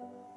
you.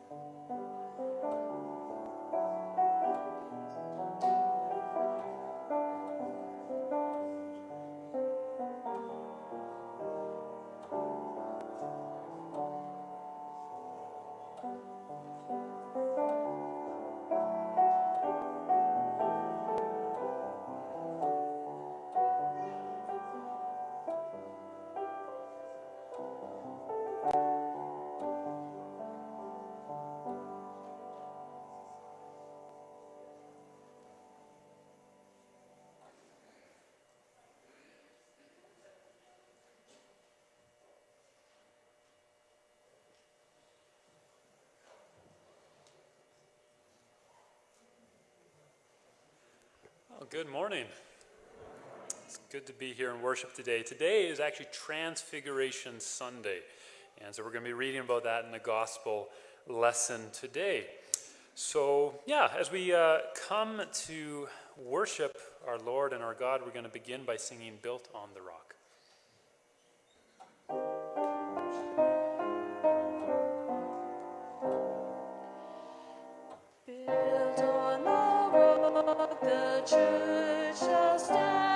Well, good morning. It's good to be here in worship today. Today is actually Transfiguration Sunday. And so we're going to be reading about that in the gospel lesson today. So, yeah, as we uh, come to worship our Lord and our God, we're going to begin by singing Built on the Rock. The church shall stand,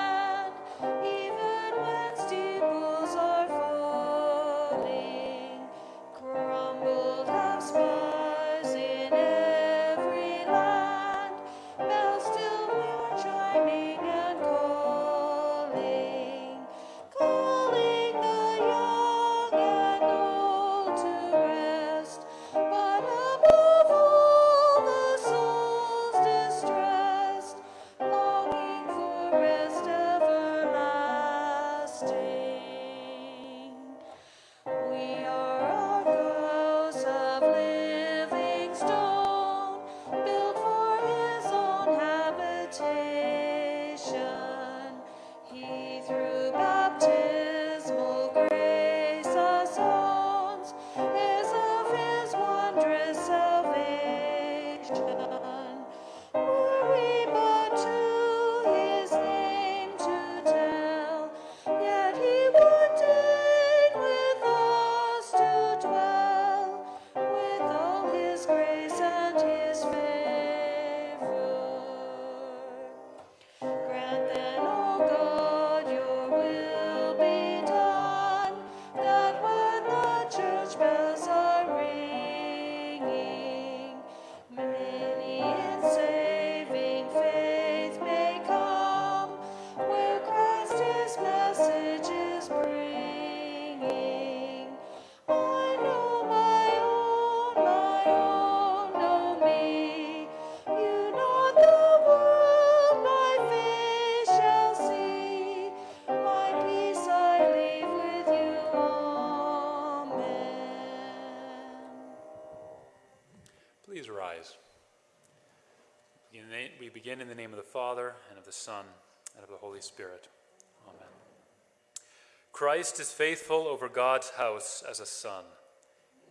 Christ is faithful over God's house as a son,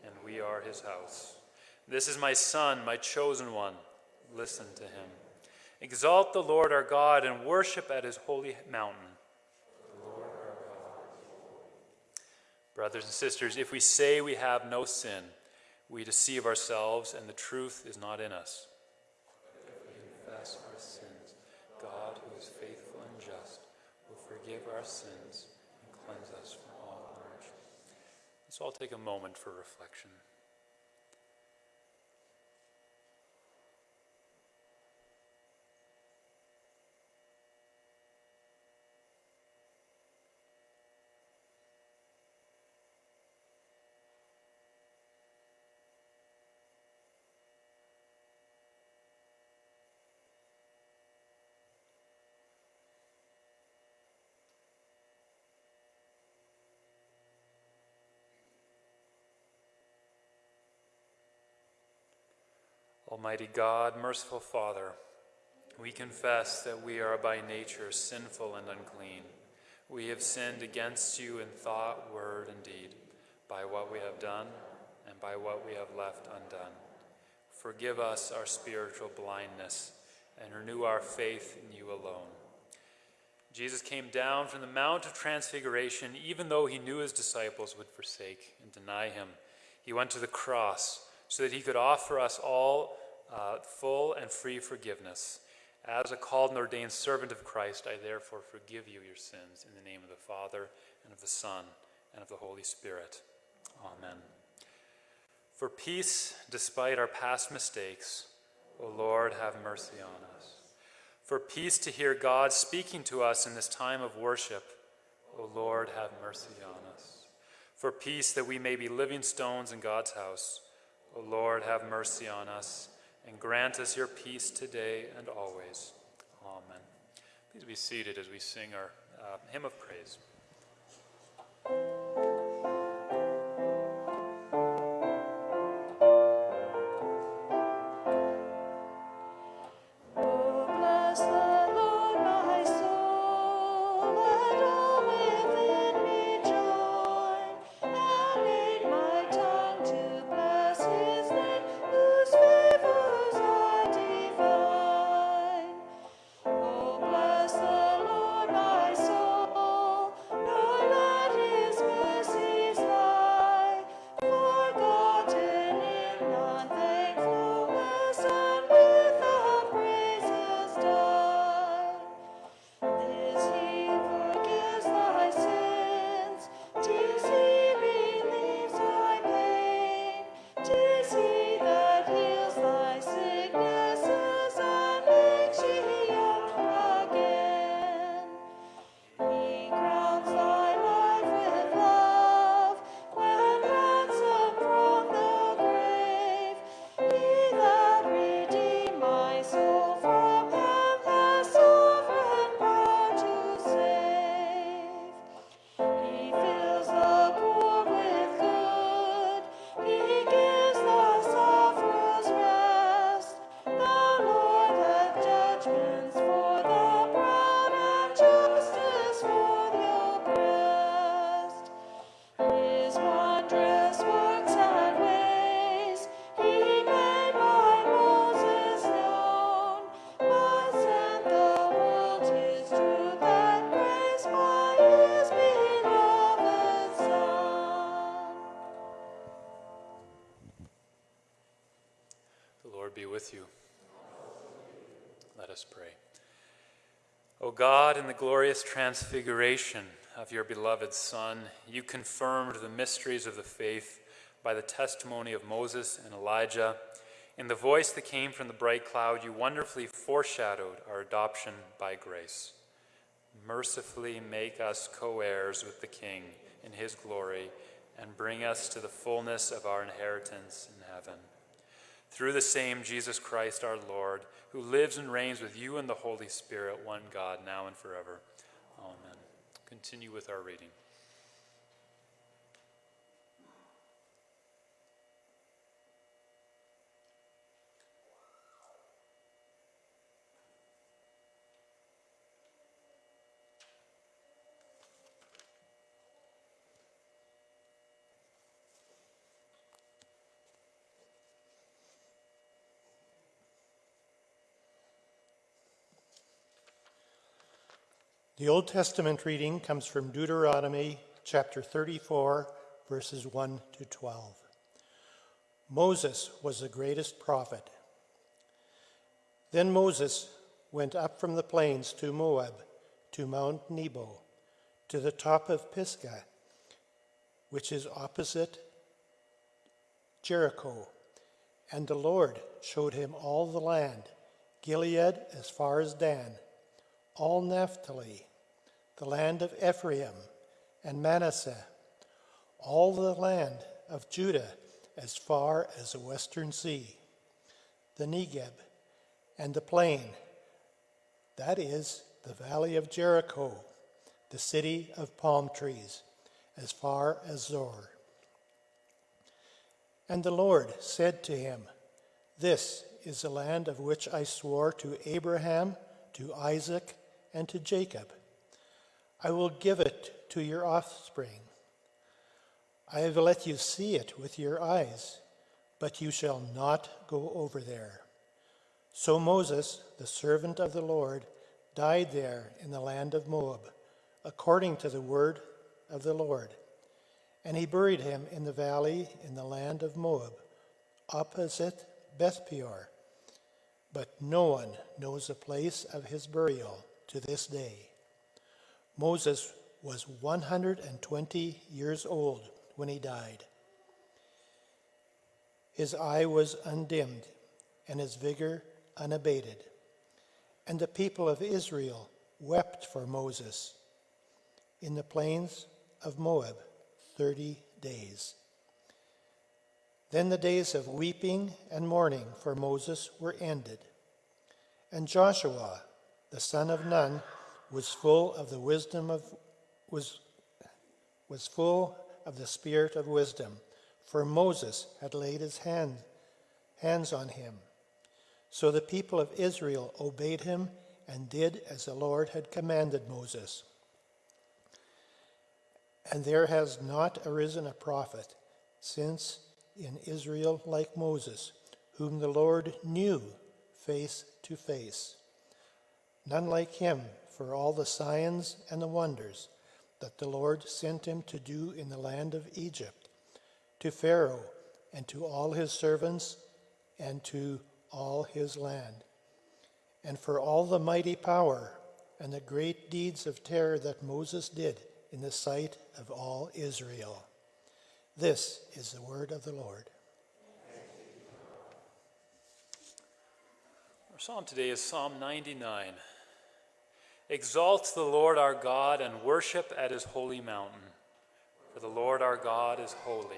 and we are his house. This is my Son, my chosen one. Listen to him. Exalt the Lord our God and worship at his holy mountain. Brothers and sisters, if we say we have no sin, we deceive ourselves and the truth is not in us. If we confess our sins, God, who is faithful and just, will forgive our sins and cleanse us from all unrighteousness. Let's all take a moment for reflection. Almighty God, merciful Father, we confess that we are by nature sinful and unclean. We have sinned against you in thought, word, and deed, by what we have done and by what we have left undone. Forgive us our spiritual blindness and renew our faith in you alone. Jesus came down from the Mount of Transfiguration, even though he knew his disciples would forsake and deny him. He went to the cross so that he could offer us all uh, full and free forgiveness. As a called and ordained servant of Christ, I therefore forgive you your sins in the name of the Father, and of the Son, and of the Holy Spirit. Amen. For peace, despite our past mistakes, O Lord, have mercy on us. For peace to hear God speaking to us in this time of worship, O Lord, have mercy on us. For peace that we may be living stones in God's house, O Lord, have mercy on us and grant us your peace today and always. Amen. Please be seated as we sing our uh, hymn of praise. Glorious transfiguration of your beloved Son, you confirmed the mysteries of the faith by the testimony of Moses and Elijah. In the voice that came from the bright cloud, you wonderfully foreshadowed our adoption by grace. Mercifully make us co heirs with the King in his glory and bring us to the fullness of our inheritance in heaven. Through the same Jesus Christ our Lord, who lives and reigns with you in the Holy Spirit, one God, now and forever. Continue with our reading. The Old Testament reading comes from Deuteronomy chapter 34, verses 1 to 12. Moses was the greatest prophet. Then Moses went up from the plains to Moab, to Mount Nebo, to the top of Pisgah, which is opposite Jericho. And the Lord showed him all the land, Gilead as far as Dan, all Naphtali the land of Ephraim and Manasseh, all the land of Judah as far as the western sea, the Negeb, and the plain, that is, the valley of Jericho, the city of palm trees, as far as Zoar. And the Lord said to him, This is the land of which I swore to Abraham, to Isaac, and to Jacob I will give it to your offspring. I have let you see it with your eyes, but you shall not go over there. So Moses, the servant of the Lord, died there in the land of Moab, according to the word of the Lord. And he buried him in the valley in the land of Moab, opposite Beth Peor. But no one knows the place of his burial to this day. Moses was 120 years old when he died. His eye was undimmed and his vigor unabated. And the people of Israel wept for Moses in the plains of Moab 30 days. Then the days of weeping and mourning for Moses were ended. And Joshua, the son of Nun, was full of the wisdom of was was full of the spirit of wisdom, for Moses had laid his hand, hands on him. So the people of Israel obeyed him and did as the Lord had commanded Moses. And there has not arisen a prophet since in Israel like Moses, whom the Lord knew face to face. None like him for all the signs and the wonders that the Lord sent him to do in the land of Egypt, to Pharaoh and to all his servants and to all his land, and for all the mighty power and the great deeds of terror that Moses did in the sight of all Israel. This is the word of the Lord. Our psalm today is Psalm 99. Exalt the Lord our God and worship at his holy mountain. For the Lord our God is holy.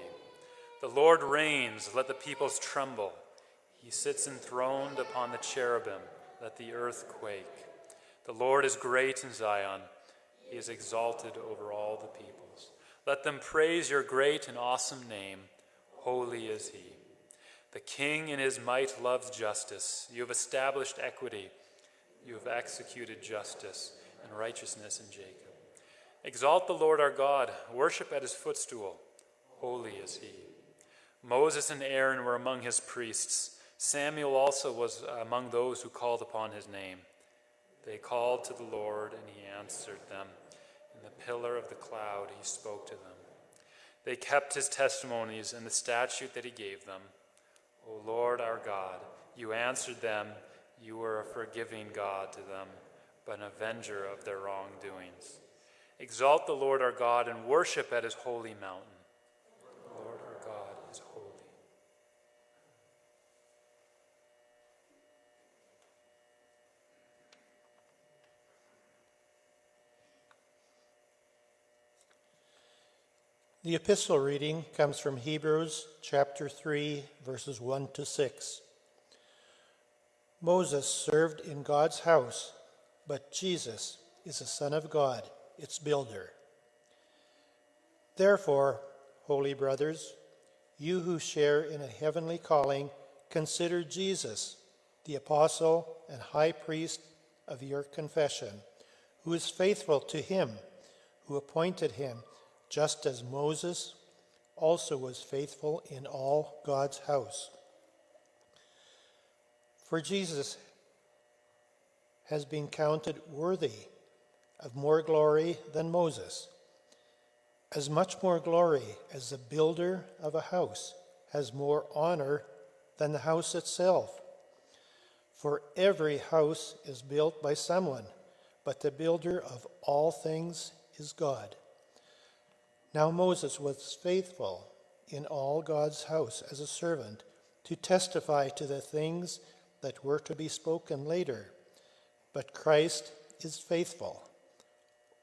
The Lord reigns, let the peoples tremble. He sits enthroned upon the cherubim, let the earth quake. The Lord is great in Zion, he is exalted over all the peoples. Let them praise your great and awesome name. Holy is he. The king in his might loves justice. You have established equity you have executed justice and righteousness in Jacob. Exalt the Lord our God, worship at his footstool. Holy is he. Moses and Aaron were among his priests. Samuel also was among those who called upon his name. They called to the Lord, and he answered them. In the pillar of the cloud, he spoke to them. They kept his testimonies and the statute that he gave them. O Lord our God, you answered them you were a forgiving God to them, but an avenger of their wrongdoings. Exalt the Lord our God and worship at his holy mountain. The Lord our God is holy. The epistle reading comes from Hebrews chapter 3, verses 1 to 6. Moses served in God's house, but Jesus is the Son of God, its builder. Therefore, holy brothers, you who share in a heavenly calling, consider Jesus, the apostle and high priest of your confession, who is faithful to him who appointed him just as Moses also was faithful in all God's house. For Jesus has been counted worthy of more glory than Moses, as much more glory as the builder of a house has more honor than the house itself. For every house is built by someone, but the builder of all things is God. Now Moses was faithful in all God's house as a servant to testify to the things that were to be spoken later. But Christ is faithful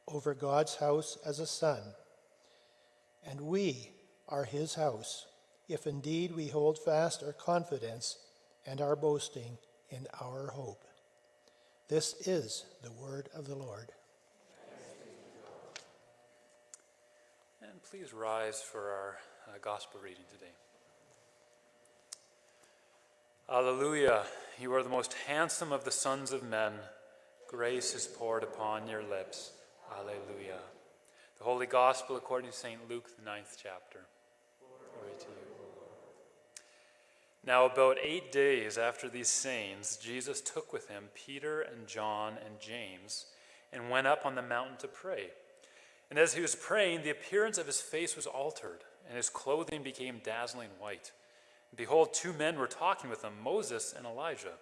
over God's house as a son. And we are his house, if indeed we hold fast our confidence and our boasting in our hope. This is the word of the Lord. And please rise for our uh, gospel reading today. Alleluia. You are the most handsome of the sons of men. Grace is poured upon your lips. Alleluia. The Holy Gospel according to St. Luke, the ninth chapter. Glory to you, O Lord. Now, about eight days after these sayings, Jesus took with him Peter and John and James and went up on the mountain to pray. And as he was praying, the appearance of his face was altered, and his clothing became dazzling white. Behold, two men were talking with him, Moses and Elijah,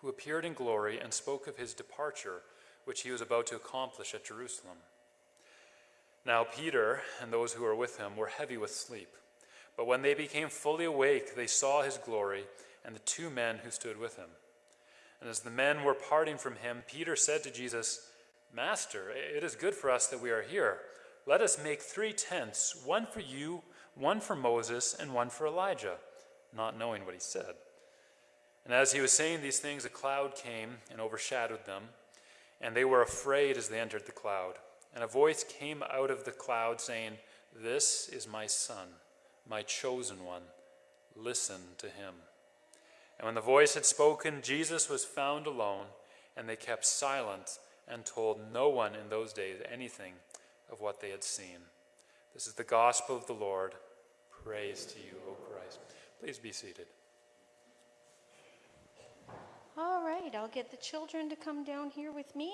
who appeared in glory and spoke of his departure, which he was about to accomplish at Jerusalem. Now, Peter and those who were with him were heavy with sleep. But when they became fully awake, they saw his glory and the two men who stood with him. And as the men were parting from him, Peter said to Jesus, Master, it is good for us that we are here. Let us make three tents one for you, one for Moses, and one for Elijah, not knowing what he said. And as he was saying these things, a cloud came and overshadowed them, and they were afraid as they entered the cloud. And a voice came out of the cloud saying, This is my son, my chosen one. Listen to him. And when the voice had spoken, Jesus was found alone, and they kept silent and told no one in those days anything of what they had seen. This is the gospel of the Lord. Praise to you, O Christ. Please be seated. All right, I'll get the children to come down here with me.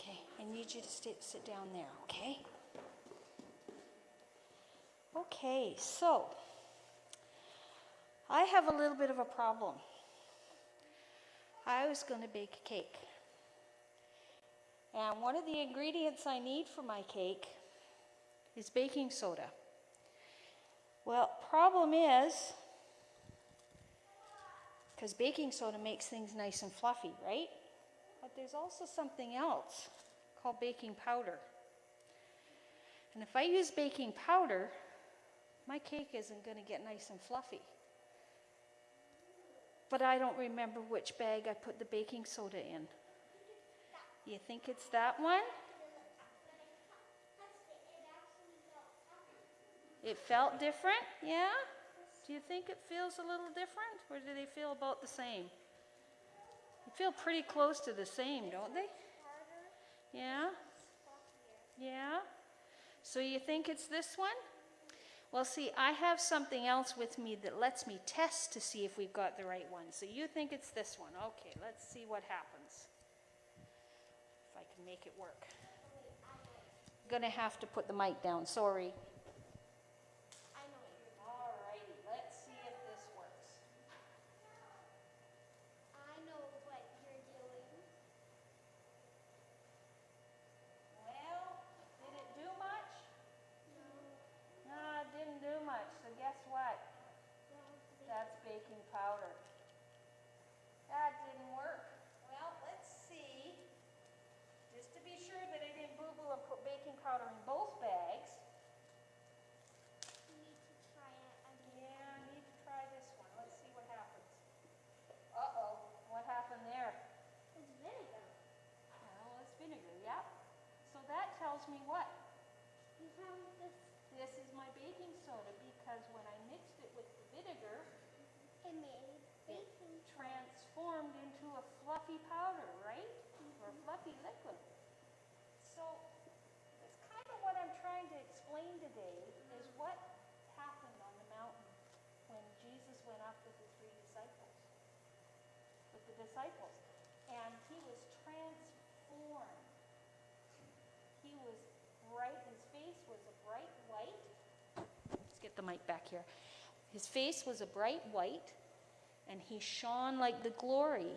Okay, I need you to sit, sit down there, okay? Okay, so I have a little bit of a problem. I was going to bake a cake. And one of the ingredients I need for my cake is baking soda. Well, problem is, because baking soda makes things nice and fluffy, right? But there's also something else called baking powder. And if I use baking powder, my cake isn't going to get nice and fluffy. But I don't remember which bag I put the baking soda in. You think it's that one? It felt different? Yeah? Do you think it feels a little different? Or do they feel about the same? They feel pretty close to the same, don't they? Yeah? Yeah? So you think it's this one? Well, see, I have something else with me that lets me test to see if we've got the right one. So you think it's this one. Okay, let's see what happens. If I can make it work. Gonna have to put the mic down, sorry. All righty, let's see if this works. I know what you're doing. Well, did it do much? No, it didn't do much, so guess what? That's baking powder. That didn't work. Well, let's see. Just to be sure that I didn't boo-boo and put baking powder in both bags. You need to try it again. Yeah, I need to try this one. Let's see what happens. Uh-oh, what happened there? It's vinegar. Well, it's vinegar, yep. So that tells me what? You have this. This is my baking soda because when I mixed it with the vinegar, It made it baking. Transformed into a fluffy powder, right? Or fluffy liquid. So that's kind of what I'm trying to explain today is what happened on the mountain when Jesus went up with the three disciples. With the disciples. And he was transformed. He was bright, his face was a bright white. Let's get the mic back here. His face was a bright white, and he shone like the glory.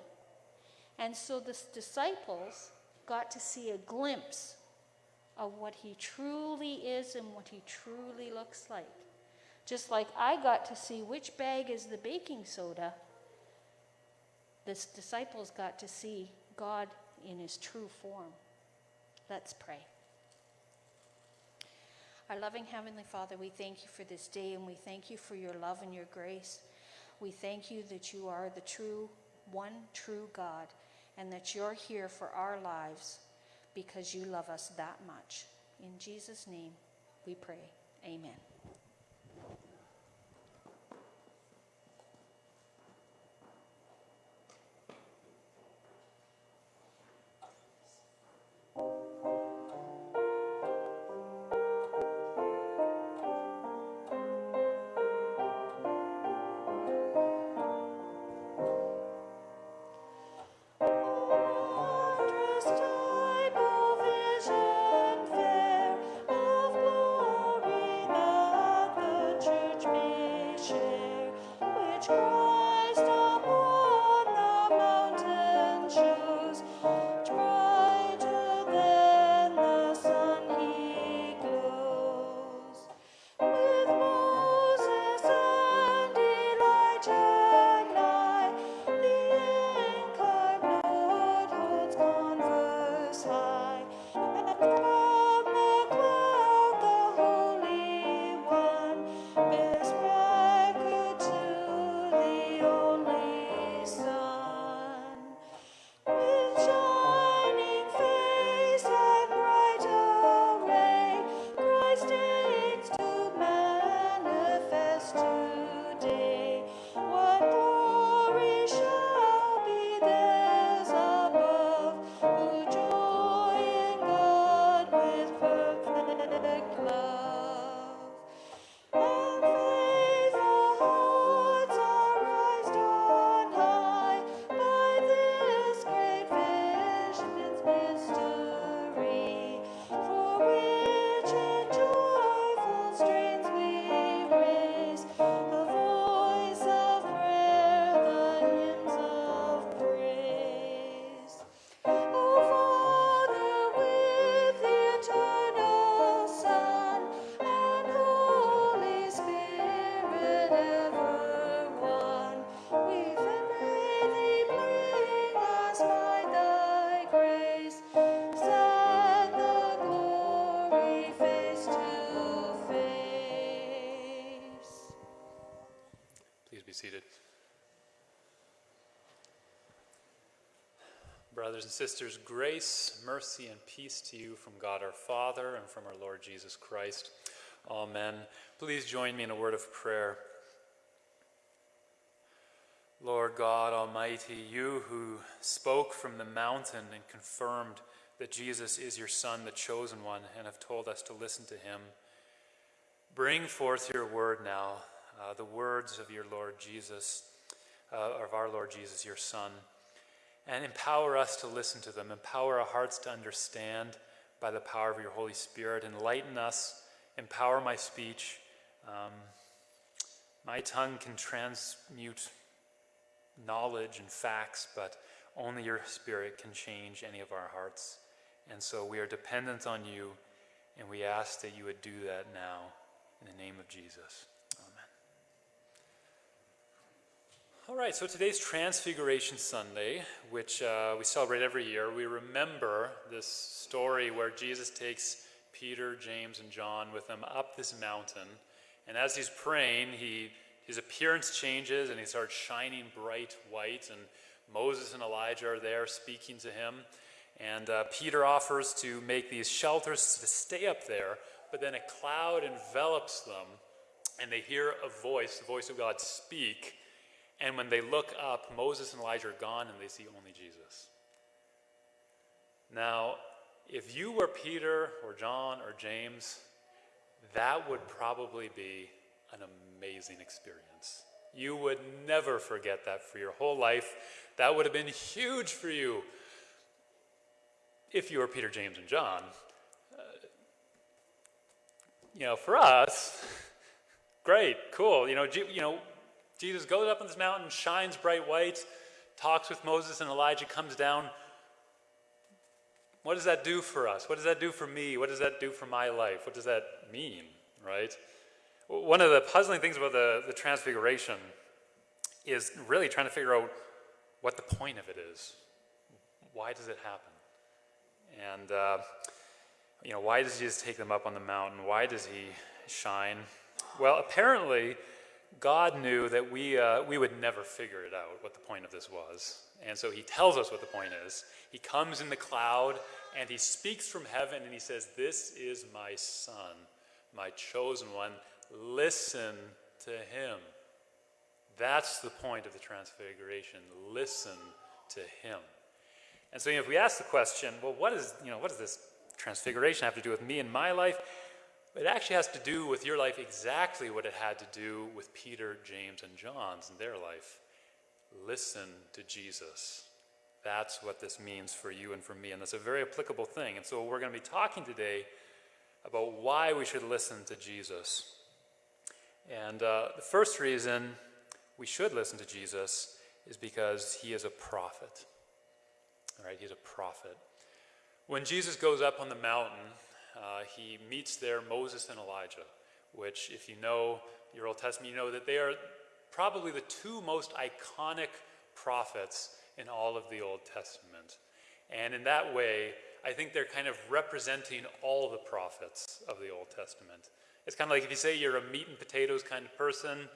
And so the disciples got to see a glimpse of what he truly is and what he truly looks like. Just like I got to see which bag is the baking soda, the disciples got to see God in his true form. Let's pray. Our loving Heavenly Father, we thank you for this day and we thank you for your love and your grace. We thank you that you are the true, one true God, and that you're here for our lives because you love us that much. In Jesus' name we pray. Amen. Brothers and sisters, grace, mercy, and peace to you from God our Father and from our Lord Jesus Christ. Amen. Please join me in a word of prayer. Lord God Almighty, you who spoke from the mountain and confirmed that Jesus is your Son, the chosen one, and have told us to listen to him, bring forth your word now, uh, the words of your Lord Jesus, uh, of our Lord Jesus, your Son, and empower us to listen to them. Empower our hearts to understand by the power of your Holy Spirit. Enlighten us. Empower my speech. Um, my tongue can transmute knowledge and facts, but only your Spirit can change any of our hearts. And so we are dependent on you, and we ask that you would do that now in the name of Jesus. Amen. All right, so today's Transfiguration Sunday, which uh, we celebrate every year, we remember this story where Jesus takes Peter, James, and John with him up this mountain. And as he's praying, he, his appearance changes and he starts shining bright white. And Moses and Elijah are there speaking to him. And uh, Peter offers to make these shelters to stay up there, but then a cloud envelops them, and they hear a voice, the voice of God, speak. And when they look up, Moses and Elijah are gone, and they see only Jesus. Now, if you were Peter or John or James, that would probably be an amazing experience. You would never forget that for your whole life. That would have been huge for you if you were Peter, James, and John. Uh, you know, for us, great, cool. You know, you know, Jesus goes up on this mountain, shines bright white, talks with Moses and Elijah, comes down. What does that do for us? What does that do for me? What does that do for my life? What does that mean, right? One of the puzzling things about the, the Transfiguration is really trying to figure out what the point of it is. Why does it happen? And, uh, you know, why does Jesus take them up on the mountain? Why does he shine? Well, apparently, God knew that we, uh, we would never figure it out what the point of this was. And so he tells us what the point is. He comes in the cloud and he speaks from heaven and he says, This is my son, my chosen one. Listen to him. That's the point of the transfiguration. Listen to him. And so you know, if we ask the question, well, what, is, you know, what does this transfiguration have to do with me and my life? It actually has to do with your life exactly what it had to do with Peter, James, and John's in their life. Listen to Jesus. That's what this means for you and for me, and that's a very applicable thing. And so we're going to be talking today about why we should listen to Jesus. And uh, the first reason we should listen to Jesus is because he is a prophet. All right, he's a prophet. When Jesus goes up on the mountain, uh, he meets there Moses and Elijah, which, if you know your Old Testament, you know that they are probably the two most iconic prophets in all of the Old Testament. And in that way, I think they're kind of representing all the prophets of the Old Testament. It's kind of like if you say you're a meat and potatoes kind of person,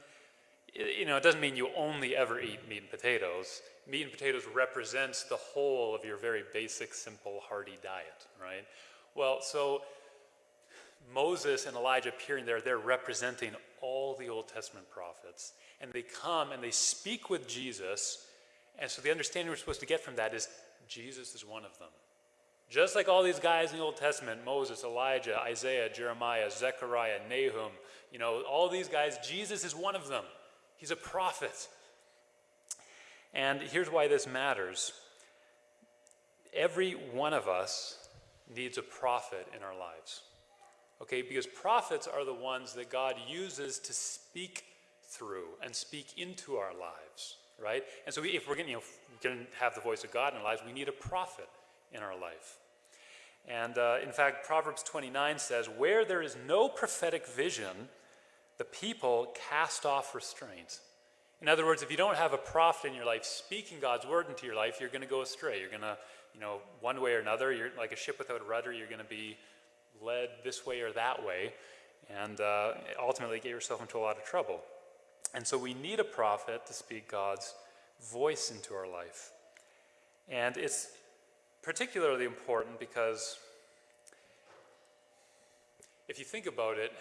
you know, it doesn't mean you only ever eat meat and potatoes. Meat and potatoes represents the whole of your very basic, simple, hearty diet, right? Well, so Moses and Elijah appearing there, they're representing all the Old Testament prophets. And they come and they speak with Jesus. And so the understanding we're supposed to get from that is Jesus is one of them. Just like all these guys in the Old Testament Moses, Elijah, Isaiah, Jeremiah, Zechariah, Nahum you know, all these guys, Jesus is one of them. He's a prophet. And here's why this matters every one of us needs a prophet in our lives. Okay, because prophets are the ones that God uses to speak through and speak into our lives, right? And so if we're going you know, to have the voice of God in our lives, we need a prophet in our life. And uh, in fact, Proverbs 29 says, Where there is no prophetic vision, the people cast off restraint. In other words, if you don't have a prophet in your life speaking God's word into your life, you're going to go astray. You're going to, you know, one way or another, you're like a ship without a rudder, you're going to be led this way or that way, and uh, ultimately get yourself into a lot of trouble. And so we need a prophet to speak God's voice into our life. And it's particularly important because if you think about it,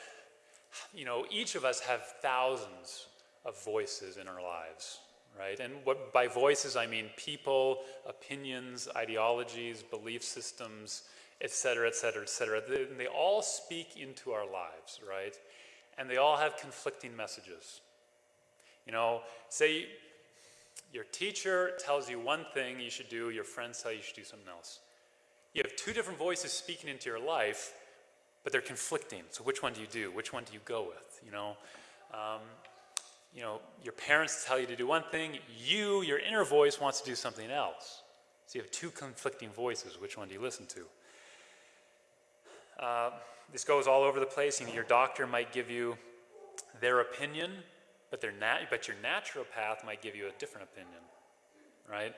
you know, each of us have thousands of voices in our lives, right? And what by voices I mean people, opinions, ideologies, belief systems, et cetera, et cetera, et cetera. They, they all speak into our lives, right? And they all have conflicting messages. You know, say your teacher tells you one thing you should do, your friends tell you you should do something else. You have two different voices speaking into your life, but they're conflicting. So which one do you do? Which one do you go with? You know, um, you know, your parents tell you to do one thing. You, your inner voice, wants to do something else. So you have two conflicting voices. Which one do you listen to? Uh, this goes all over the place. You know, your doctor might give you their opinion, but, their nat- but your natural path might give you a different opinion, right?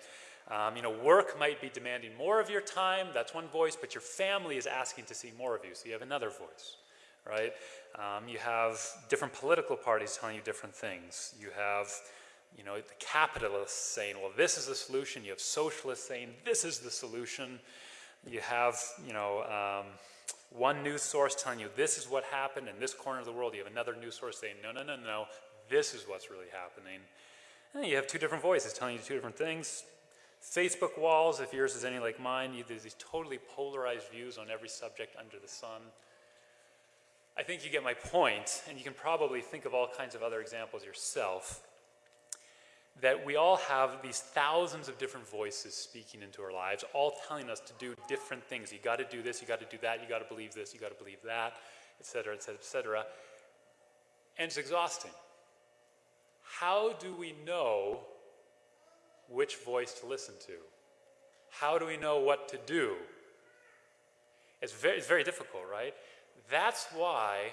Um, you know, work might be demanding more of your time, that's one voice, but your family is asking to see more of you, so you have another voice, right? Um, you have different political parties telling you different things. You have, you know, the capitalists saying, well, this is the solution. You have socialists saying, this is the solution. You have, you know, um, one news source telling you this is what happened in this corner of the world. You have another news source saying, no, no, no, no, this is what's really happening. And you have two different voices telling you two different things. Facebook walls, if yours is any like mine, you, there's these totally polarized views on every subject under the sun. I think you get my point, and you can probably think of all kinds of other examples yourself, that we all have these thousands of different voices speaking into our lives, all telling us to do different things. You got to do this, you got to do that, you got to believe this, you got to believe that, etc., etc., etc. And it's exhausting. How do we know which voice to listen to? How do we know what to do? It's very, it's very difficult, right? That's why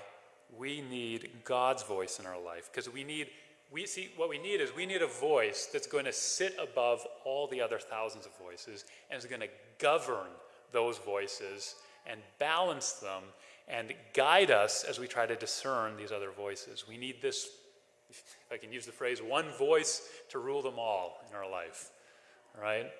we need God's voice in our life, because we need, we see, what we need is we need a voice that's going to sit above all the other thousands of voices and is going to govern those voices and balance them and guide us as we try to discern these other voices. We need this, if I can use the phrase, one voice to rule them all in our life, right?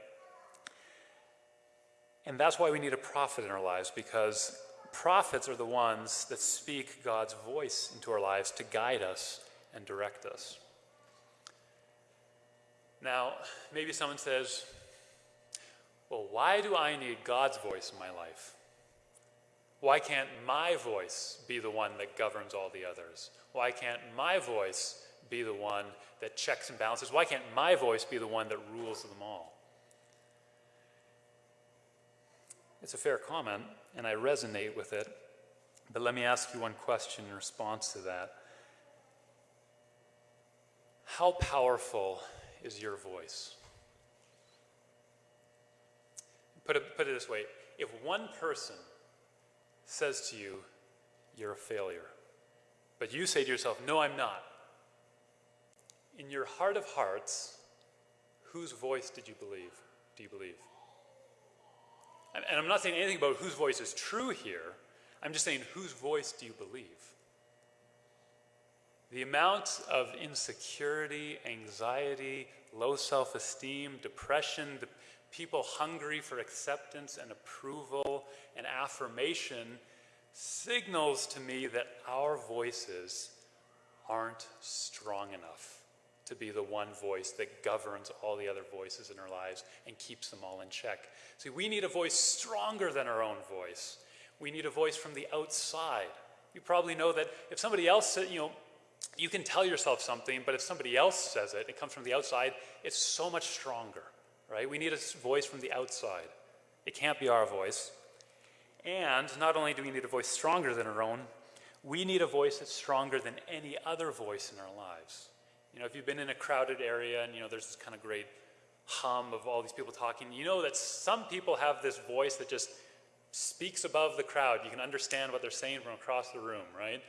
And that's why we need a prophet in our lives, because prophets are the ones that speak God's voice into our lives to guide us and direct us. Now, maybe someone says, well, why do I need God's voice in my life? Why can't my voice be the one that governs all the others? Why can't my voice be the one that checks and balances? Why can't my voice be the one that rules them all? It's a fair comment, and I resonate with it. But let me ask you one question in response to that. How powerful is your voice? Put it, put it this way if one person says to you, You're a failure, but you say to yourself, No, I'm not, in your heart of hearts, whose voice did you believe? Do you believe? And, I'm not saying anything about whose voice is true here. I'm just saying, whose voice do you believe? The amount of insecurity, anxiety, low self esteem, depression, the people hungry for acceptance and approval and affirmation signals to me that our voices aren't strong enough to be the one voice that governs all the other voices in our lives and keeps them all in check. See, we need a voice stronger than our own voice. We need a voice from the outside. You probably know that if somebody else you know, you can tell yourself something, but if somebody else says it, it comes from the outside, it's so much stronger, right? We need a voice from the outside. It can't be our voice. And not only do we need a voice stronger than our own, we need a voice that's stronger than any other voice in our lives. You know, if you've been in a crowded area and, you know, there's this kind of great hum of all these people talking, you know that some people have this voice that just speaks above the crowd. You can understand what they're saying from across the room, right?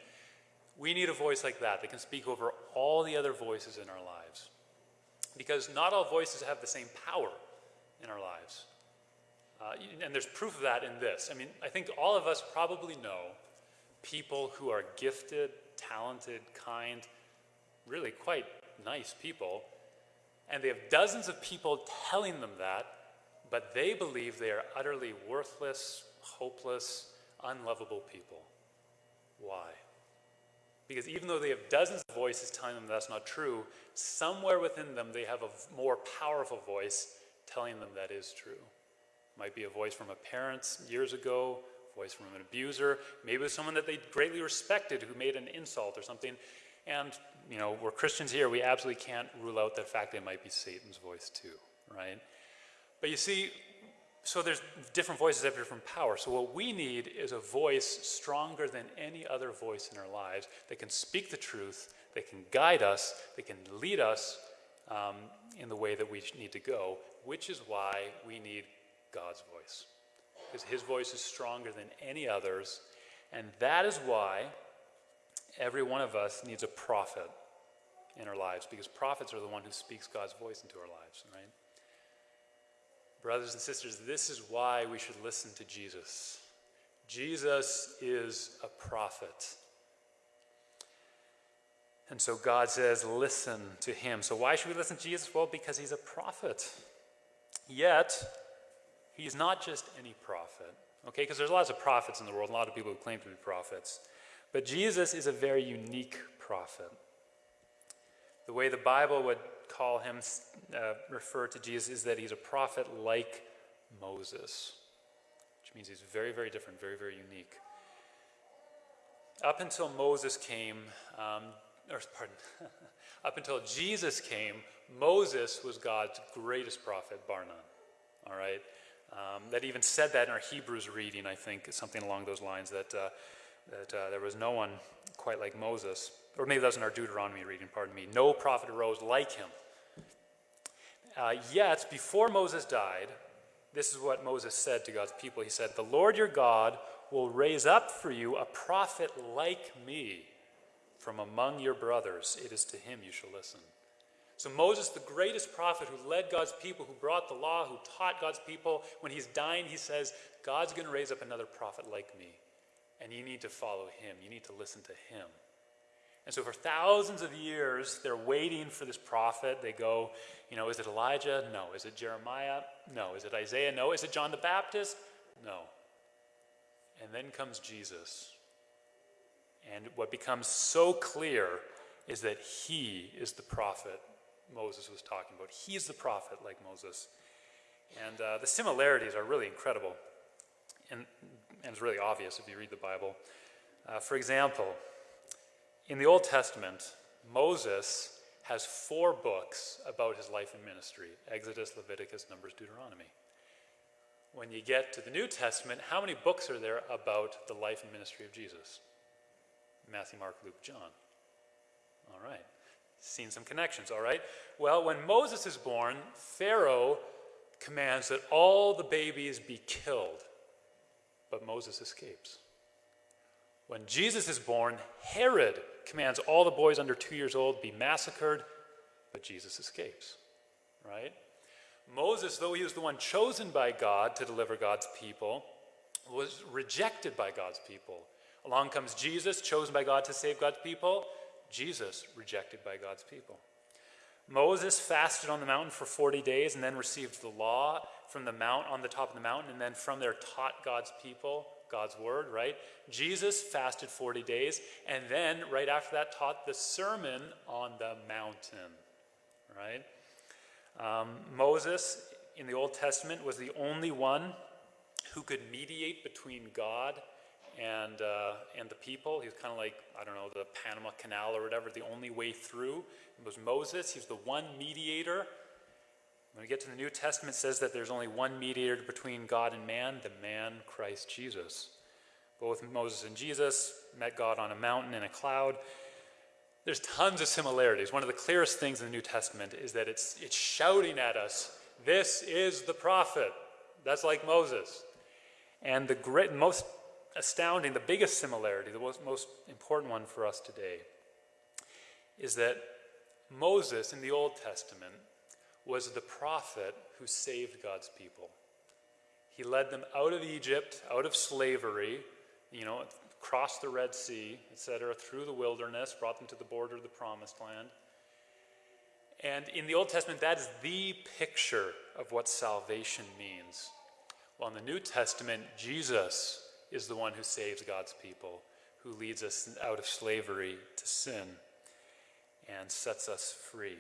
We need a voice like that that can speak over all the other voices in our lives. Because not all voices have the same power in our lives. Uh, and there's proof of that in this. I mean, I think all of us probably know people who are gifted, talented, kind, really quite nice people, and they have dozens of people telling them that, but they believe they are utterly worthless, hopeless, unlovable people. Why? Because even though they have dozens of voices telling them that's not true, somewhere within them they have a more powerful voice telling them that is true. Might be a voice from a parent years ago, voice from an abuser, maybe someone that they greatly respected who made an insult or something, And, you know, we're Christians here, we absolutely can't rule out the fact that it might be Satan's voice too, right? But you see, so there's different voices have different power. So what we need is a voice stronger than any other voice in our lives that can speak the truth, that can guide us, that can lead us um, in the way that we need to go, which is why we need God's voice. Because his voice is stronger than any others, and that is why every one of us needs a prophet in our lives, because prophets are the one who speaks God's voice into our lives, right? Brothers and sisters, this is why we should listen to Jesus. Jesus is a prophet. And so God says, listen to him. So why should we listen to Jesus? Well, because he's a prophet. Yet, he's not just any prophet, okay? Because there's lots of prophets in the world, a lot of people who claim to be prophets. But Jesus is a very unique prophet. The way the Bible would call him, uh, refer to Jesus, is that he's a prophet like Moses, which means he's very, very different, very, very unique. Up until Moses came, um, or pardon, up until Jesus came, Moses was God's greatest prophet, bar none. All right? Um, that even said that in our Hebrews reading, I think, something along those lines, that, uh, that uh, there was no one quite like Moses. Or maybe that was in our Deuteronomy reading, pardon me. No prophet arose like him. Uh, yet, before Moses died, this is what Moses said to God's people. He said, The Lord your God will raise up for you a prophet like me from among your brothers. It is to him you shall listen. So, Moses, the greatest prophet who led God's people, who brought the law, who taught God's people, when he's dying, he says, God's going to raise up another prophet like me. And you need to follow him. You need to listen to him. And so, for thousands of years, they're waiting for this prophet. They go, you know, is it Elijah? No. Is it Jeremiah? No. Is it Isaiah? No. Is it John the Baptist? No. And then comes Jesus. And what becomes so clear is that he is the prophet Moses was talking about. He's the prophet like Moses. And uh, the similarities are really incredible. And, and, it's really obvious if you read the Bible. Uh, for example, in the Old Testament, Moses has four books about his life and ministry Exodus, Leviticus, Numbers, Deuteronomy. When you get to the New Testament, how many books are there about the life and ministry of Jesus? Matthew, Mark, Luke, John. All right. Seen some connections, all right? Well, when Moses is born, Pharaoh commands that all the babies be killed, but Moses escapes. When Jesus is born, Herod commands all the boys under two years old be massacred, but Jesus escapes, right? Moses, though he was the one chosen by God to deliver God's people, was rejected by God's people. Along comes Jesus, chosen by God to save God's people. Jesus, rejected by God's people. Moses fasted on the mountain for 40 days and then received the law from the mount on the top of the mountain and then from there taught God's people God's word, right? Jesus fasted 40 days and then right after that taught the sermon on the mountain, right? Um, Moses in the Old Testament was the only one who could mediate between God and, uh, and the people. He was kind of like, I don't know, the Panama Canal or whatever, the only way through. It was Moses. He's the one mediator. When we get to the New Testament, it says that there's only one mediator between God and man, the man Christ Jesus. Both Moses and Jesus met God on a mountain in a cloud. There's tons of similarities. One of the clearest things in the New Testament is that it's, it's shouting at us, this is the prophet. That's like Moses. And the great, most astounding, the biggest similarity, the most, important one for us today, is that Moses in the Old Testament was the prophet who saved God's people. He led them out of Egypt, out of slavery, you know, crossed the Red Sea, etc., through the wilderness, brought them to the border of the promised land. And in the Old Testament, that is the picture of what salvation means. Well, in the New Testament, Jesus is the one who saves God's people, who leads us out of slavery to sin and sets us free.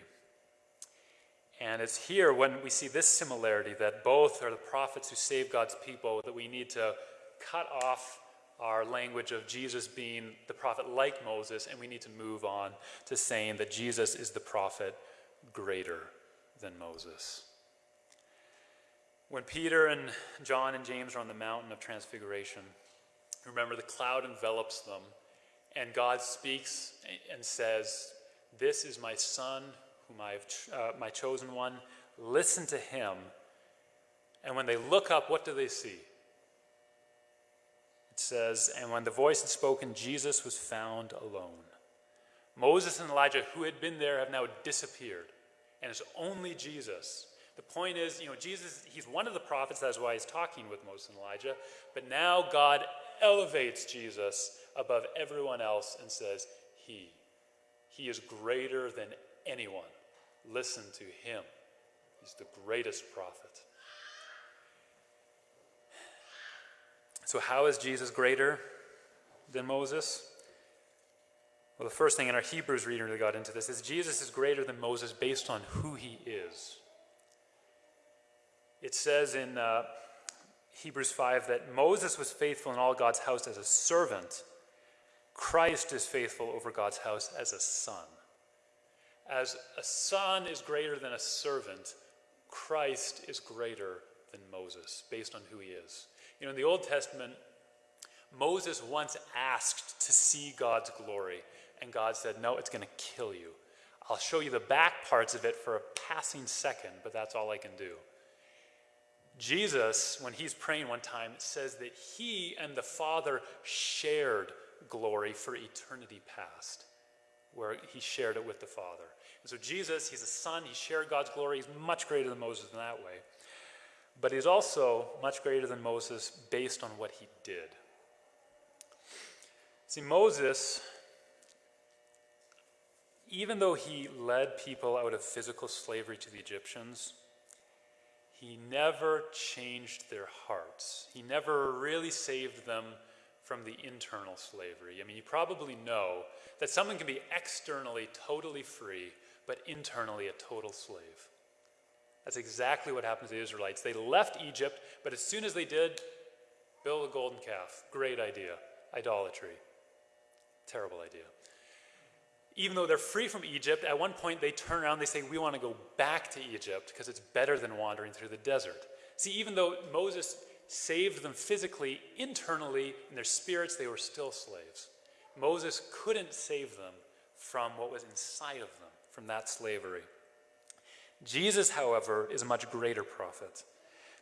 And it's here when we see this similarity that both are the prophets who save God's people that we need to cut off our language of Jesus being the prophet like Moses, and we need to move on to saying that Jesus is the prophet greater than Moses. When Peter and John and James are on the mountain of transfiguration, remember the cloud envelops them, and God speaks and says, This is my son, whom I have, uh, my chosen one. Listen to him. And when they look up, what do they see? It says, And when the voice had spoken, Jesus was found alone. Moses and Elijah, who had been there, have now disappeared. And it's only Jesus. The point is, you know, Jesus, he's one of the prophets, that's why he's talking with Moses and Elijah. But now God elevates Jesus above everyone else and says, He. He is greater than anyone. Listen to him. He's the greatest prophet. So, how is Jesus greater than Moses? Well, the first thing in our Hebrews reading that got into this is Jesus is greater than Moses based on who he is. It says in uh, Hebrews 5 that Moses was faithful in all God's house as a servant. Christ is faithful over God's house as a son. As a son is greater than a servant, Christ is greater than Moses based on who he is. You know, in the Old Testament, Moses once asked to see God's glory, and God said, No, it's going to kill you. I'll show you the back parts of it for a passing second, but that's all I can do. Jesus, when he's praying one time, says that he and the Father shared glory for eternity past, where he shared it with the Father. And so Jesus, he's a son, he shared God's glory, he's much greater than Moses in that way. But he's also much greater than Moses based on what he did. See, Moses, even though he led people out of physical slavery to the Egyptians, he never changed their hearts. He never really saved them from the internal slavery. I mean, you probably know that someone can be externally totally free, but internally a total slave. That's exactly what happened to the Israelites. They left Egypt, but as soon as they did, build a golden calf. Great idea. Idolatry. Terrible idea. Even though they're free from Egypt, at one point they turn around, they say, We want to go back to Egypt because it's better than wandering through the desert. See, even though Moses saved them physically, internally, in their spirits, they were still slaves. Moses couldn't save them from what was inside of them, from that slavery. Jesus, however, is a much greater prophet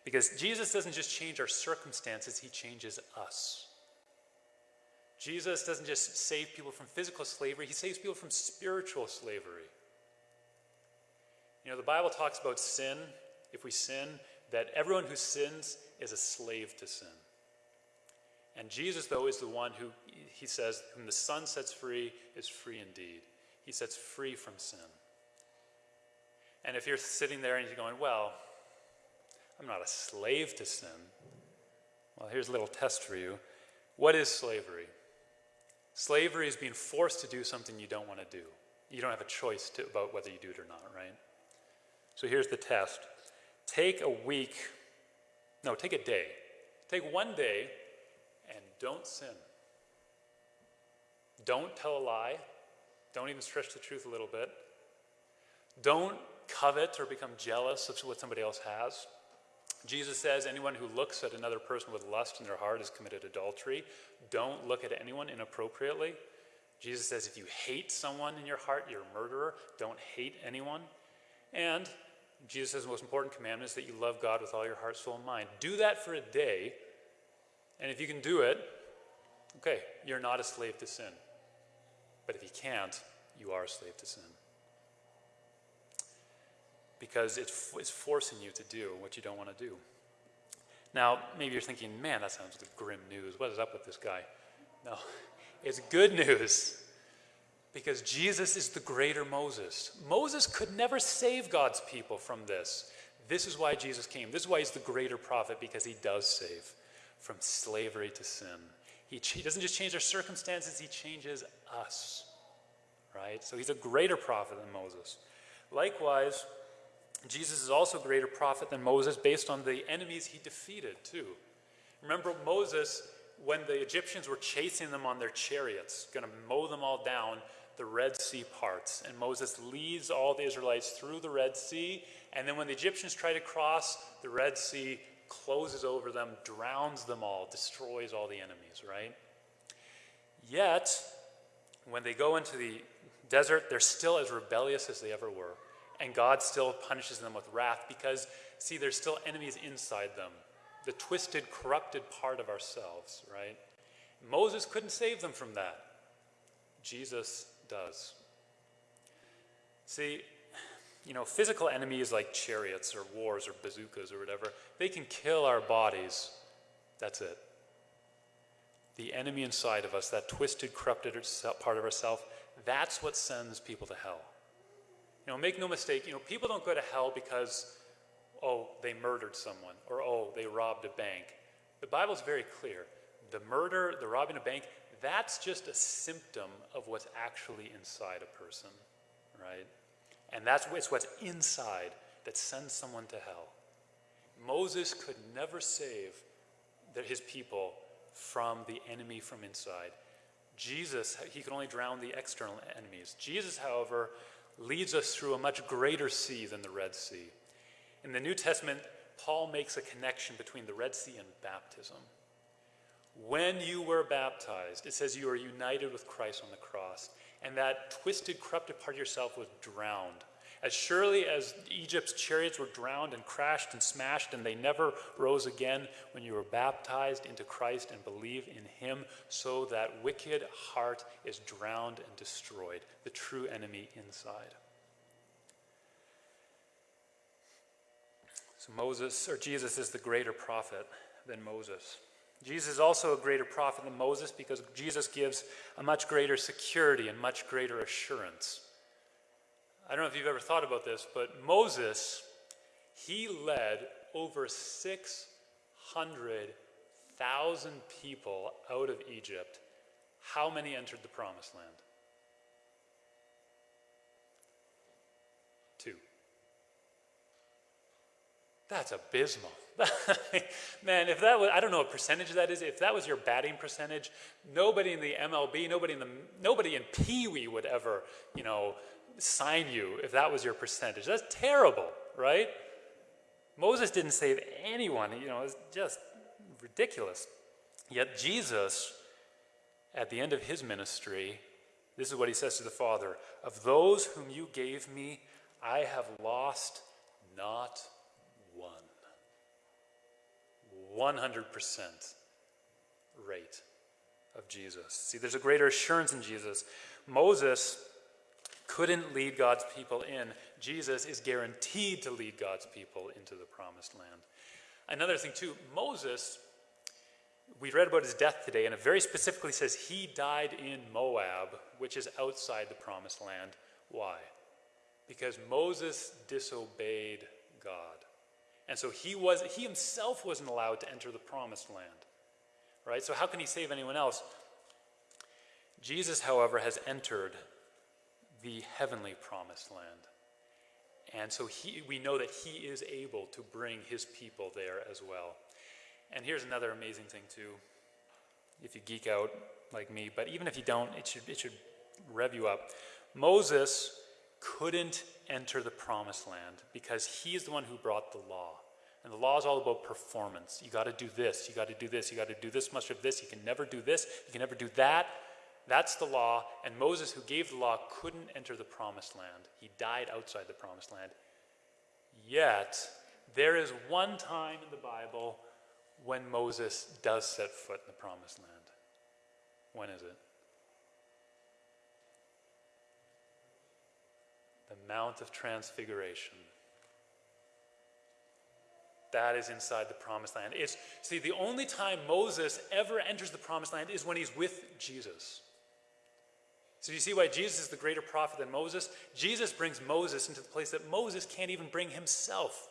because Jesus doesn't just change our circumstances, he changes us. Jesus doesn't just save people from physical slavery, he saves people from spiritual slavery. You know, the Bible talks about sin, if we sin, that everyone who sins is a slave to sin. And Jesus, though, is the one who, he says, whom the Son sets free is free indeed. He sets free from sin. And if you're sitting there and you're going, well, I'm not a slave to sin, well, here's a little test for you. What is slavery? Slavery is being forced to do something you don't want to do. You don't have a choice to, about whether you do it or not, right? So here's the test take a week, no, take a day. Take one day and don't sin. Don't tell a lie. Don't even stretch the truth a little bit. Don't covet or become jealous of what somebody else has. Jesus says anyone who looks at another person with lust in their heart has committed adultery. Don't look at anyone inappropriately. Jesus says if you hate someone in your heart, you're a murderer. Don't hate anyone. And Jesus says the most important commandment is that you love God with all your heart, soul, and mind. Do that for a day, and if you can do it, okay, you're not a slave to sin. But if you can't, you are a slave to sin because it's, it's forcing you to do what you don't want to do. Now, maybe you're thinking, man, that sounds like grim news. What is up with this guy? No, it's good news because Jesus is the greater Moses. Moses could never save God's people from this. This is why Jesus came. This is why he's the greater prophet because he does save from slavery to sin. He, he doesn't just change our circumstances, he changes us. Right? So he's a greater prophet than Moses. Likewise, Jesus is also a greater prophet than Moses based on the enemies he defeated, too. Remember, Moses when the Egyptians were chasing them on their chariots, going to mow them all down, the Red Sea parts. And Moses leads all the Israelites through the Red Sea. And then when the Egyptians try to cross, the Red Sea closes over them, drowns them all, destroys all the enemies, right? Yet, when they go into the desert, they're still as rebellious as they ever were. And God still punishes them with wrath because, see, there's still enemies inside them. The twisted, corrupted part of ourselves, right? Moses couldn't save them from that. Jesus does. See, you know, physical enemies like chariots or wars or bazookas or whatever, they can kill our bodies. That's it. The enemy inside of us, that twisted, corrupted part of ourself, that's what sends people to hell. Know, make no mistake, you know, people don't go to hell because, oh, they murdered someone or, oh, they robbed a bank. The Bible's very clear. The murder, the robbing a bank, that's just a symptom of what's actually inside a person, right? And that's it's what's inside that sends someone to hell. Moses could never save his people from the enemy from inside. Jesus, he could only drown the external enemies. Jesus, however, leads us through a much greater sea than the Red Sea. In the New Testament, Paul makes a connection between the Red Sea and baptism. When you were baptized, it says you are united with Christ on the cross, and that twisted, corrupted part of yourself was drowned. As surely as Egypt's chariots were drowned and crashed and smashed, and they never rose again, when you were baptized into Christ and believe in Him, so that wicked heart is drowned and destroyed, the true enemy inside. So Moses, or Jesus, is the greater prophet than Moses. Jesus is also a greater prophet than Moses because Jesus gives a much greater security and much greater assurance. I don't know if you've ever thought about this, but Moses, he led over 600,000 people out of Egypt. How many entered the promised land? Two. That's abysmal. Man, if that was, I don't know what percentage that is. If that was your batting percentage, nobody in the MLB, nobody in the, nobody in Pee Wee would ever, you know, sign you if that was your percentage. That's terrible, right? Moses didn't save anyone, you know, it's just ridiculous. Yet Jesus, at the end of his ministry, this is what he says to the Father Of those whom you gave me, I have lost not one. 100% rate of Jesus. See, there's a greater assurance in Jesus. Moses couldn't lead God's people in. Jesus is guaranteed to lead God's people into the promised land. Another thing, too, Moses, we read about his death today, and it very specifically says he died in Moab, which is outside the promised land. Why? Because Moses disobeyed God. And so he was he himself wasn't allowed to enter the promised land. Right? So how can he save anyone else? Jesus, however, has entered the heavenly promised land. And so he, we know that he is able to bring his people there as well. And here's another amazing thing, too. If you geek out like me, but even if you don't, it should, it should rev you up. Moses couldn't enter the promised land because he's the one who brought the law. And the law is all about performance. You got to do this, you got to do this, you got to do this much of this, you can never do this, you can never do that. That's the law, and Moses, who gave the law, couldn't enter the promised land. He died outside the promised land. Yet, there is one time in the Bible when Moses does set foot in the promised land. When is it? The Mount of Transfiguration. That is inside the promised land. It's, see, the only time Moses ever enters the promised land is when he's with Jesus. So you see why Jesus is the greater prophet than Moses? Jesus brings Moses into the place that Moses can't even bring himself.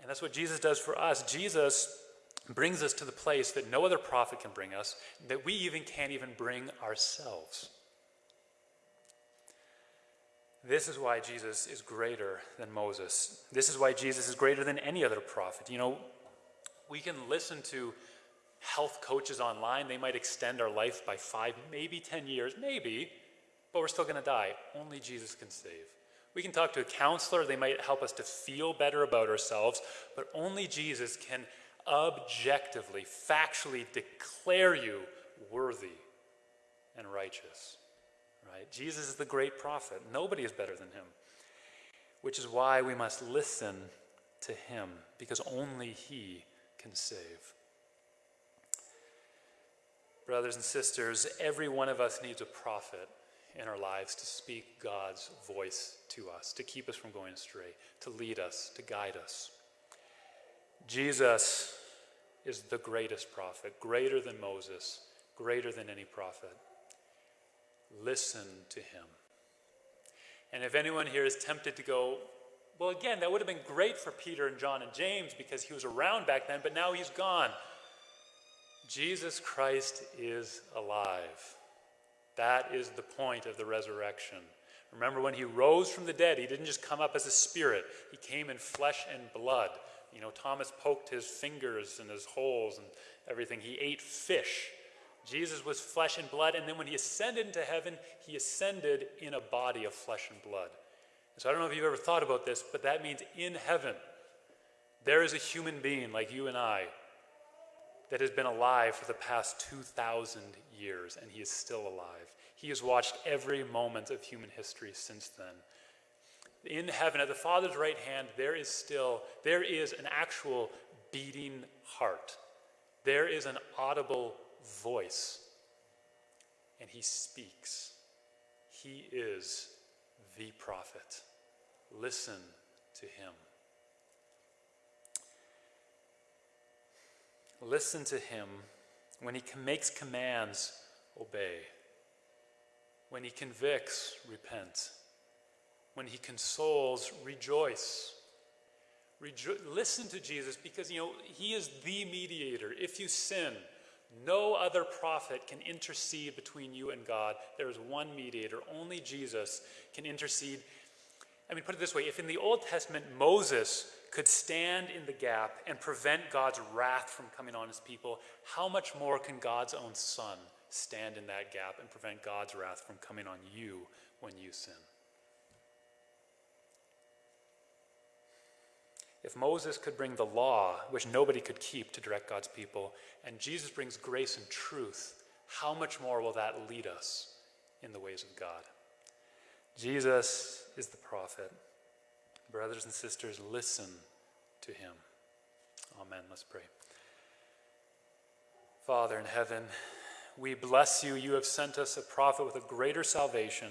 And that's what Jesus does for us. Jesus brings us to the place that no other prophet can bring us, that we even can't even bring ourselves. This is why Jesus is greater than Moses. This is why Jesus is greater than any other prophet. You know, We can listen to health coaches online. They might extend our life by five, maybe 10 years, maybe, but we're still going to die. Only Jesus can save. We can talk to a counselor. They might help us to feel better about ourselves, but only Jesus can objectively, factually declare you worthy and righteous. Right? Jesus is the great prophet. Nobody is better than him. Which is why we must listen to him, because only he can save. Brothers and sisters, every one of us needs a prophet in our lives to speak God's voice to us, to keep us from going astray, to lead us, to guide us. Jesus is the greatest prophet, greater than Moses, greater than any prophet. Listen to him. And if anyone here is tempted to go, well, again, that would have been great for Peter and John and James because he was around back then, but now he's gone. Jesus Christ is alive. That is the point of the resurrection. Remember, when he rose from the dead, he didn't just come up as a spirit, he came in flesh and blood. You know, Thomas poked his fingers in his holes and everything. He ate fish. Jesus was flesh and blood, and then when he ascended into heaven, he ascended in a body of flesh and blood. So I don't know if you've ever thought about this, but that means in heaven, there is a human being like you and I that has been alive for the past 2,000 years, and he is still alive. He has watched every moment of human history since then. In heaven, at the Father's right hand, there is still, there is an actual beating heart. There is an audible voice, and he speaks. He is the prophet. Listen to him. Listen to him. When he makes commands, obey. When he convicts, repent. When he consoles, rejoice. Rejo- listen to Jesus because you know he is the mediator. If you sin, no other prophet can intercede between you and God. There is one mediator. Only Jesus can intercede. I mean, put it this way if in the Old Testament Moses could stand in the gap and prevent God's wrath from coming on his people, how much more can God's own Son stand in that gap and prevent God's wrath from coming on you when you sin? If Moses could bring the law, which nobody could keep to direct God's people, and Jesus brings grace and truth, how much more will that lead us in the ways of God? Jesus is the prophet. Brothers and sisters, listen to him. Amen. Let's pray. Father in heaven, we bless you. You have sent us a prophet with a greater salvation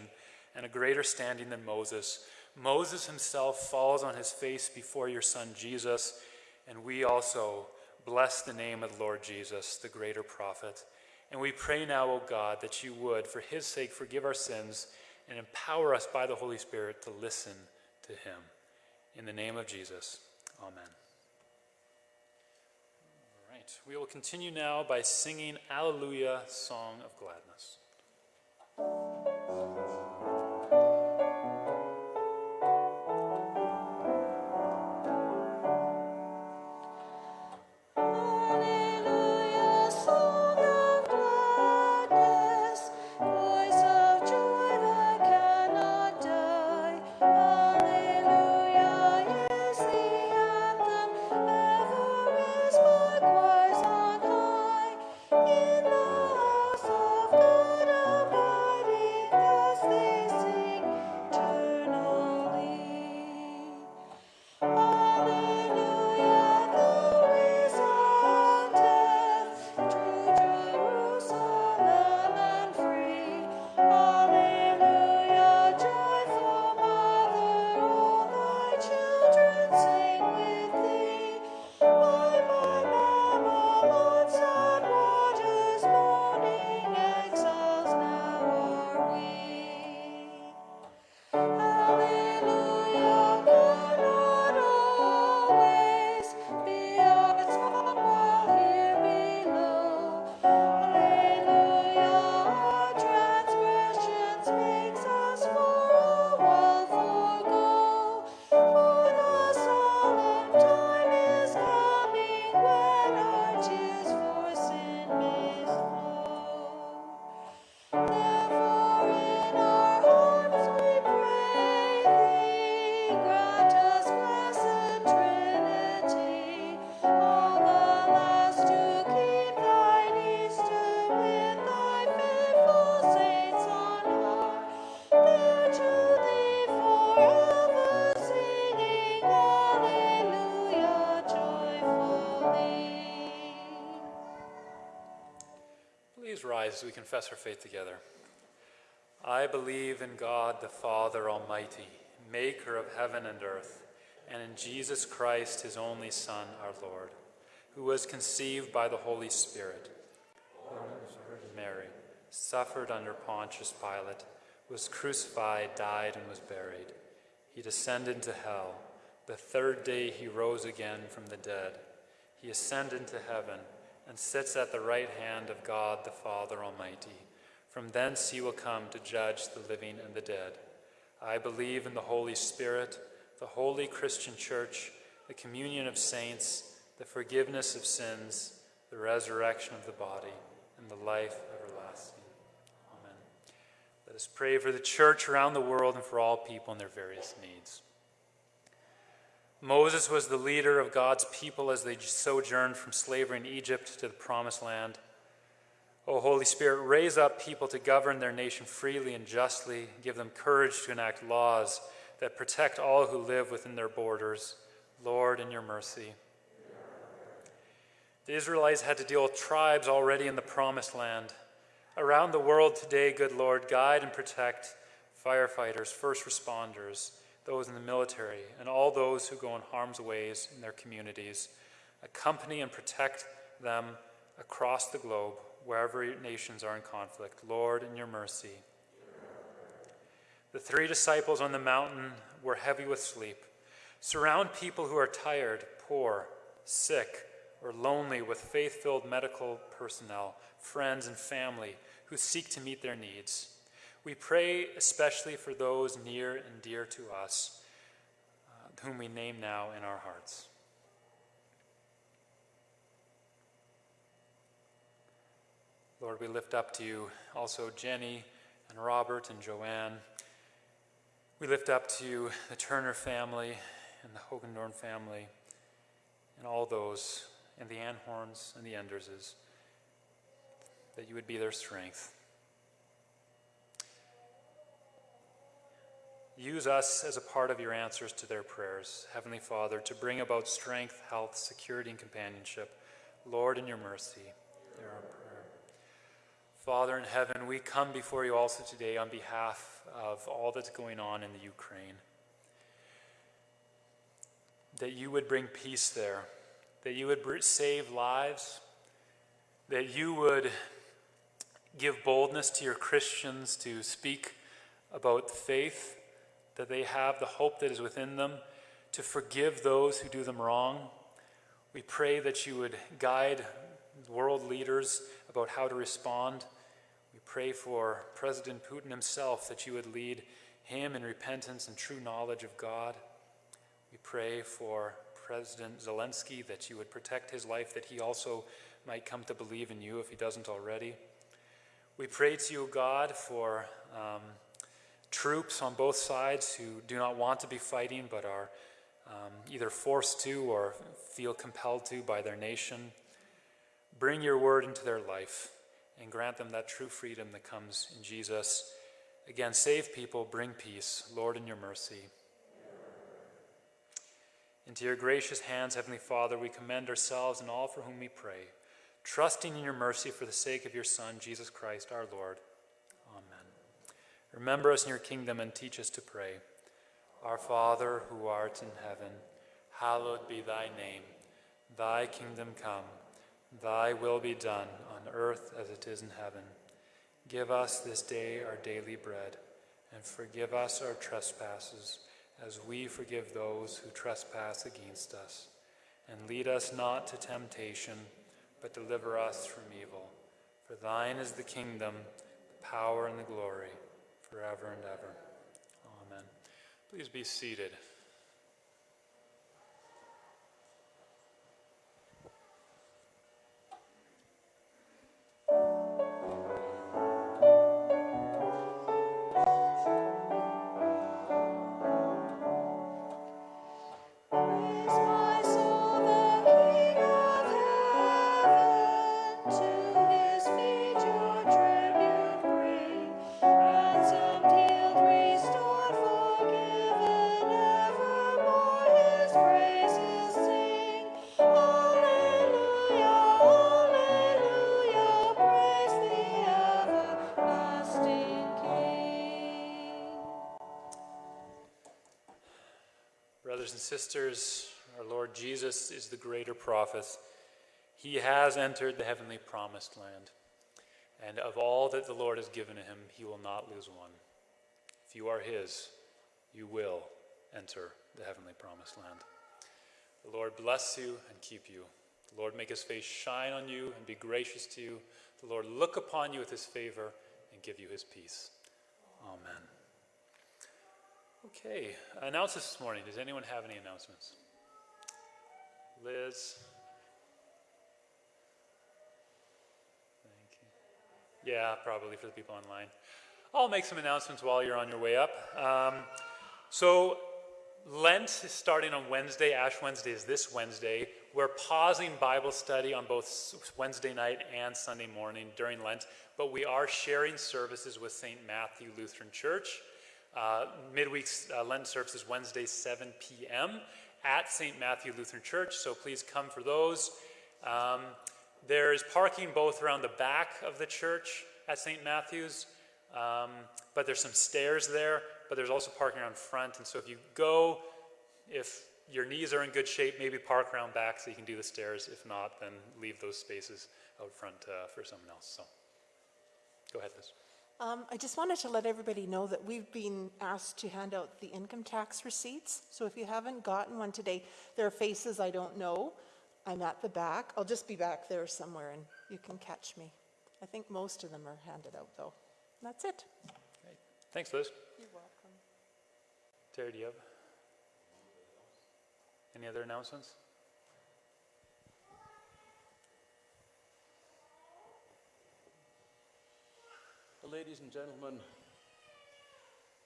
and a greater standing than Moses Moses himself falls on his face before your son Jesus, and we also bless the name of the Lord Jesus, the greater prophet. And we pray now, O God, that you would, for his sake, forgive our sins and empower us by the Holy Spirit to listen to him. In the name of Jesus, amen. All right, we will continue now by singing Alleluia, Song of Gladness. Confess our faith together. I believe in God the Father Almighty, maker of heaven and earth, and in Jesus Christ, his only Son, our Lord, who was conceived by the Holy Spirit, Mary, suffered under Pontius Pilate, was crucified, died, and was buried. He descended into hell. The third day he rose again from the dead. He ascended into heaven and sits at the right hand of God the Father Almighty. From thence he will come to judge the living and the dead. I believe in the Holy Spirit, the holy Christian church, the communion of saints, the forgiveness of sins, the resurrection of the body, and the life everlasting. Amen. Let us pray for the church around the world and for all people and their various needs. Moses was the leader of God's people as they sojourned from slavery in Egypt to the promised land. O Holy Spirit, raise up people to govern their nation freely and justly. Give them courage to enact laws that protect all who live within their borders. Lord, in your mercy. The Israelites had to deal with tribes already in the promised land. Around the world today, good Lord, guide and protect firefighters, first responders, those in the military, and all those who go in harm's ways in their communities. Accompany and protect them across the globe, wherever nations are in conflict. Lord, in your mercy. The three disciples on the mountain were heavy with sleep. Surround people who are tired, poor, sick, or lonely with faith filled medical personnel, friends, and family who seek to meet their needs. We pray especially for those near and dear to us, uh, whom we name now in our hearts. Lord, we lift up to you also Jenny and Robert and Joanne. We lift up to you the Turner family and the Hogendorn family and all those, and the Anhorns and the Enderses, that you would be their strength. Use us as a part of your answers to their prayers, Heavenly Father, to bring about strength, health, security, and companionship. Lord, in your mercy, hear our prayer. Father in heaven, we come before you also today on behalf of all that's going on in the Ukraine. That you would bring peace there, that you would save lives, that you would give boldness to your Christians to speak about faith that they have the hope that is within them to forgive those who do them wrong. We pray that you would guide world leaders about how to respond. We pray for President Putin himself that you would lead him in repentance and true knowledge of God. We pray for President Zelensky that you would protect his life, that he also might come to believe in you if he doesn't already. We pray to you, God, for um, troops on both sides who do not want to be fighting but are um, either forced to or feel compelled to by their nation. Bring your word into their life and grant them that true freedom that comes in Jesus. Again, save people, bring peace. Lord, in your mercy. Into your gracious hands, Heavenly Father, we commend ourselves and all for whom we pray, trusting in your mercy for the sake of your Son, Jesus Christ our Lord. Remember us in your kingdom and teach us to pray. Our Father, who art in heaven, hallowed be thy name. Thy kingdom come, thy will be done on earth as it is in heaven. Give us this day our daily bread, and forgive us our trespasses, as we forgive those who trespass against us. And lead us not to temptation, but deliver us from evil. For thine is the kingdom, the power, and the glory forever and ever. Amen. Please be seated. Our Lord Jesus is the greater prophet. He has entered the heavenly promised land. And of all that the Lord has given to him, he will not lose one. If you are his, you will enter the heavenly promised land. The Lord bless you and keep you. The Lord make his face shine on you and be gracious to you. The Lord look upon you with his favor and give you his peace. Amen. Okay, announcements this morning. Does anyone have any announcements? Liz? Thank you. Yeah, probably for the people online. I'll make some announcements while you're on your way up. Um, so, Lent is starting on Wednesday. Ash Wednesday is this Wednesday. We're pausing Bible study on both Wednesday night and Sunday morning during Lent, but we are sharing services with St. Matthew Lutheran Church. Uh, midweek uh, Lent service is Wednesday, 7 p.m. at St. Matthew Lutheran Church, so please come for those. Um, there's parking both around the back of the church at St. Matthew's, um, but there's some stairs there, but there's also parking around front. And so if you go, if your knees are in good shape, maybe park around back so you can do the stairs. If not, then leave those spaces out front uh, for someone else. So go ahead, Liz. Um, I just wanted to let everybody know that we've been asked to hand out the income tax receipts. So if you haven't gotten one today, there are faces I don't know. I'm at the back. I'll just be back there somewhere and you can catch me. I think most of them are handed out though. And that's it. Great. Thanks, Liz. You're welcome. Terry, do you have any other announcements? Ladies and gentlemen,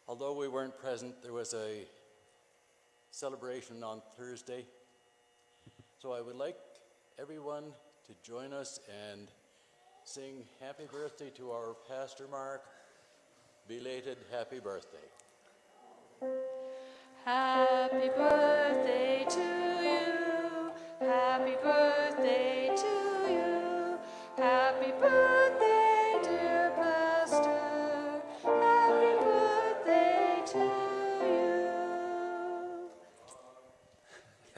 although we weren't present, there was a celebration on Thursday. So I would like everyone to join us and sing happy birthday to our Pastor Mark. Belated happy birthday. Happy birthday to you. Happy birthday to you. Happy birthday,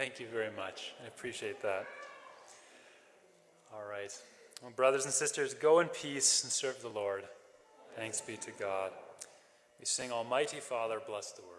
Thank you very much. I appreciate that. All right. Well, brothers and sisters, go in peace and serve the Lord. Thanks be to God. We sing, Almighty Father, bless the word.